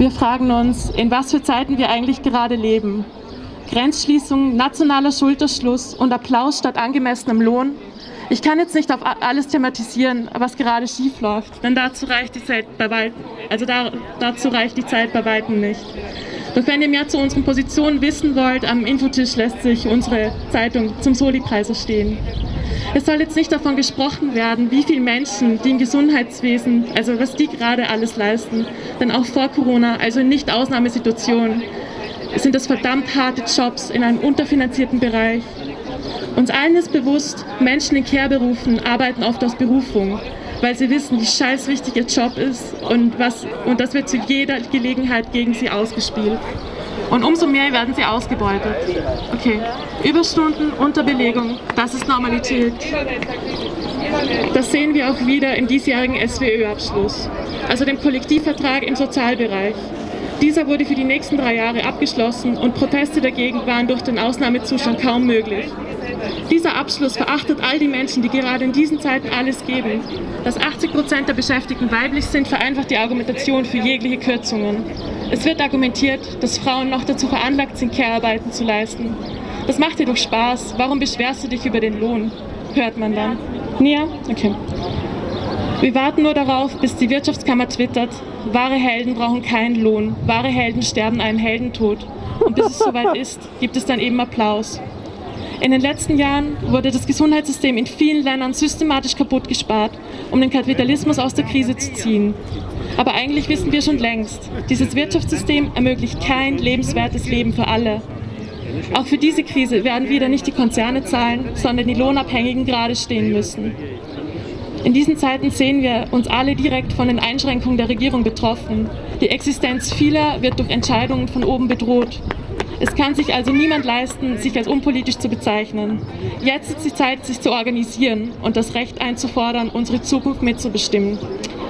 Wir fragen uns, in was für Zeiten wir eigentlich gerade leben. Grenzschließung, nationaler Schulterschluss und Applaus statt angemessenem Lohn. Ich kann jetzt nicht auf alles thematisieren, was gerade schief läuft, denn dazu reicht die Zeit bei weitem, also da, dazu reicht die Zeit bei weitem nicht. Doch wenn ihr mehr zu unseren Positionen wissen wollt, am Infotisch lässt sich unsere Zeitung zum Soli-Preis stehen. Es soll jetzt nicht davon gesprochen werden, wie viele Menschen, die im Gesundheitswesen, also was die gerade alles leisten, denn auch vor Corona, also in Nicht-Ausnahmesituationen, sind das verdammt harte Jobs in einem unterfinanzierten Bereich. Uns allen ist bewusst, Menschen in Care-Berufen arbeiten oft aus Berufung, weil sie wissen, wie scheiß wichtig ihr Job ist und, was, und das wird zu jeder Gelegenheit gegen sie ausgespielt. Und umso mehr werden sie ausgebeutet. Okay, Überstunden, Unterbelegung, das ist Normalität. Das sehen wir auch wieder im diesjährigen SWÖ-Abschluss, also dem Kollektivvertrag im Sozialbereich. Dieser wurde für die nächsten drei Jahre abgeschlossen und Proteste dagegen waren durch den Ausnahmezustand kaum möglich. Dieser Abschluss verachtet all die Menschen, die gerade in diesen Zeiten alles geben. Dass 80 Prozent der Beschäftigten weiblich sind, vereinfacht die Argumentation für jegliche Kürzungen. Es wird argumentiert, dass Frauen noch dazu veranlagt sind, Care-Arbeiten zu leisten. Das macht dir doch Spaß. Warum beschwerst du dich über den Lohn? Hört man dann. Ja? Okay. Wir warten nur darauf, bis die Wirtschaftskammer twittert, wahre Helden brauchen keinen Lohn, wahre Helden sterben einen Heldentod. Und bis es soweit ist, gibt es dann eben Applaus. In den letzten Jahren wurde das Gesundheitssystem in vielen Ländern systematisch kaputt gespart, um den Kapitalismus aus der Krise zu ziehen. Aber eigentlich wissen wir schon längst, dieses Wirtschaftssystem ermöglicht kein lebenswertes Leben für alle. Auch für diese Krise werden wieder nicht die Konzerne zahlen, sondern die Lohnabhängigen gerade stehen müssen. In diesen Zeiten sehen wir uns alle direkt von den Einschränkungen der Regierung betroffen. Die Existenz vieler wird durch Entscheidungen von oben bedroht. Es kann sich also niemand leisten, sich als unpolitisch zu bezeichnen. Jetzt ist die Zeit, sich zu organisieren und das Recht einzufordern, unsere Zukunft mitzubestimmen.